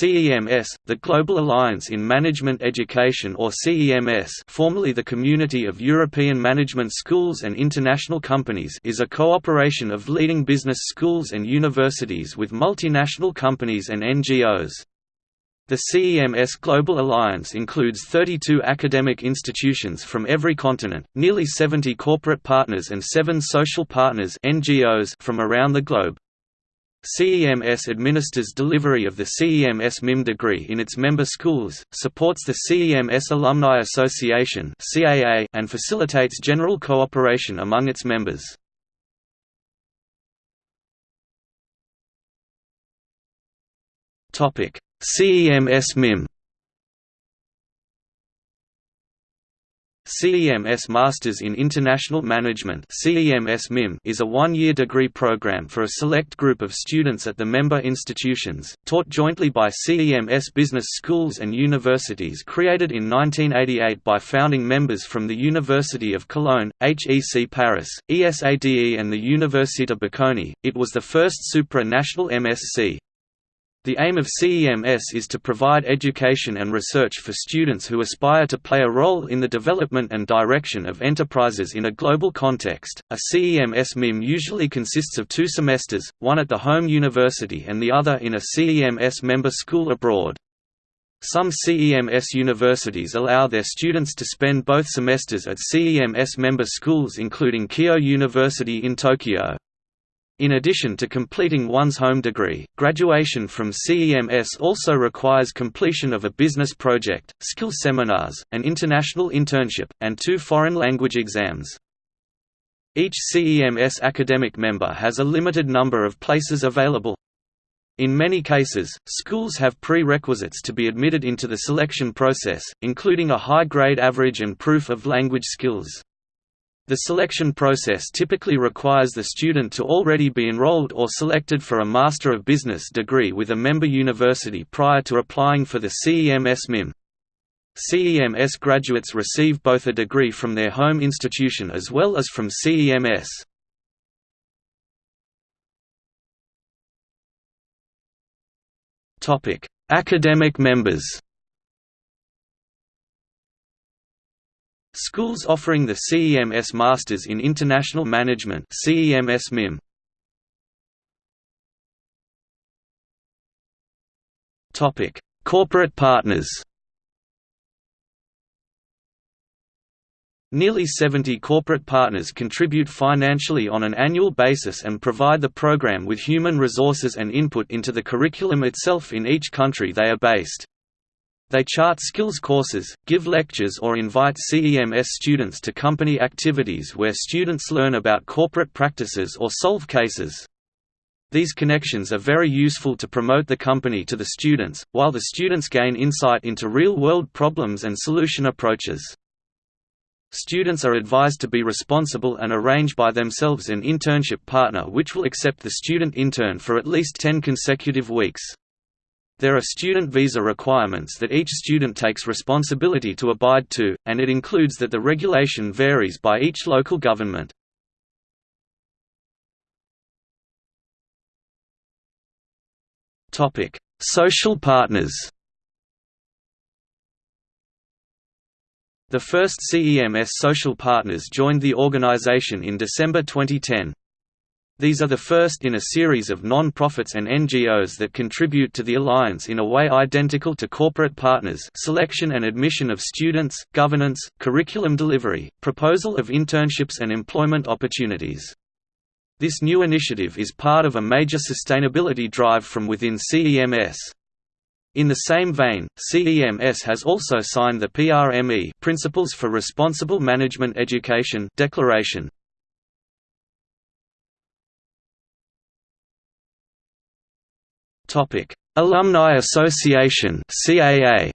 CEMS, the Global Alliance in Management Education or CEMS formerly the Community of European Management Schools and International Companies is a cooperation of leading business schools and universities with multinational companies and NGOs. The CEMS Global Alliance includes 32 academic institutions from every continent, nearly 70 corporate partners and 7 social partners NGOs from around the globe. CEMS administers delivery of the CEMS MIM degree in its member schools, supports the CEMS Alumni Association and facilitates general cooperation among its members. CEMS MIM CEMS Masters in International Management is a one-year degree program for a select group of students at the member institutions, taught jointly by CEMS business schools and universities created in 1988 by founding members from the University of Cologne, HEC Paris, ESADE and the Università Bocconi. It was the first supra-national MSc. The aim of CEMS is to provide education and research for students who aspire to play a role in the development and direction of enterprises in a global context. A CEMS MIM usually consists of two semesters, one at the home university and the other in a CEMS member school abroad. Some CEMS universities allow their students to spend both semesters at CEMS member schools including Keio University in Tokyo. In addition to completing one's home degree, graduation from CEMS also requires completion of a business project, skill seminars, an international internship, and two foreign language exams. Each CEMS academic member has a limited number of places available. In many cases, schools have prerequisites to be admitted into the selection process, including a high grade average and proof of language skills. The selection process typically requires the student to already be enrolled or selected for a Master of Business degree with a member university prior to applying for the CEMS MIM. CEMS graduates receive both a degree from their home institution as well as from CEMS. Academic members Schools offering the CEMS Masters in International Management CEMS MIM. Topic: Corporate partners. Nearly 70 corporate partners contribute financially on an annual basis and provide the program with human resources and input into the curriculum itself in each country they are based. They chart skills courses, give lectures or invite CEMS students to company activities where students learn about corporate practices or solve cases. These connections are very useful to promote the company to the students, while the students gain insight into real-world problems and solution approaches. Students are advised to be responsible and arrange by themselves an internship partner which will accept the student intern for at least 10 consecutive weeks. There are student visa requirements that each student takes responsibility to abide to, and it includes that the regulation varies by each local government. Social partners The first CEMS social partners joined the organization in December 2010. These are the first in a series of non-profits and NGOs that contribute to the alliance in a way identical to corporate partners selection and admission of students, governance, curriculum delivery, proposal of internships and employment opportunities. This new initiative is part of a major sustainability drive from within CEMS. In the same vein, CEMS has also signed the PRME Principles for Responsible Management Education Declaration, Topic: Alumni Association (CAA).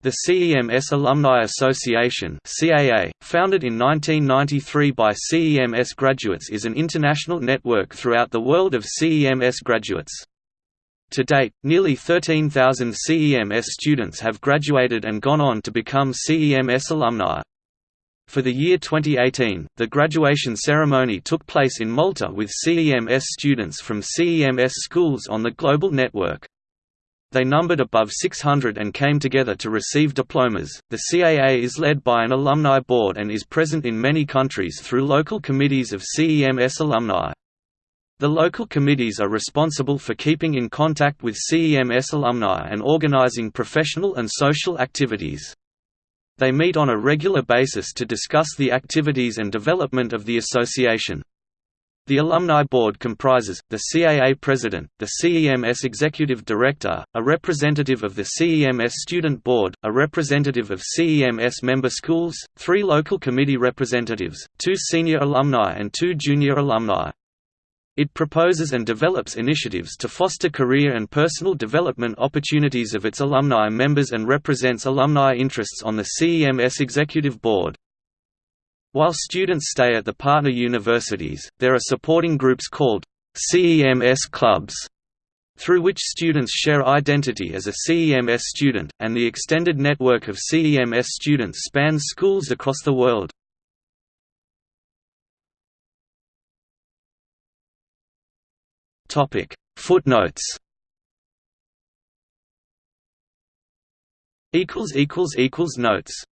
The CEMS Alumni Association (CAA), founded in 1993 by CEMS graduates, is an international network throughout the world of CEMS graduates. To date, nearly 13,000 CEMS students have graduated and gone on to become CEMS alumni. For the year 2018, the graduation ceremony took place in Malta with CEMS students from CEMS schools on the global network. They numbered above 600 and came together to receive diplomas. The CAA is led by an alumni board and is present in many countries through local committees of CEMS alumni. The local committees are responsible for keeping in contact with CEMS alumni and organizing professional and social activities. They meet on a regular basis to discuss the activities and development of the association. The Alumni Board comprises, the CAA President, the CEMS Executive Director, a representative of the CEMS Student Board, a representative of CEMS member schools, three local committee representatives, two senior alumni and two junior alumni. It proposes and develops initiatives to foster career and personal development opportunities of its alumni members and represents alumni interests on the CEMS Executive Board. While students stay at the partner universities, there are supporting groups called CEMS clubs, through which students share identity as a CEMS student, and the extended network of CEMS students spans schools across the world. Topic. Footnotes. Equals equals equals notes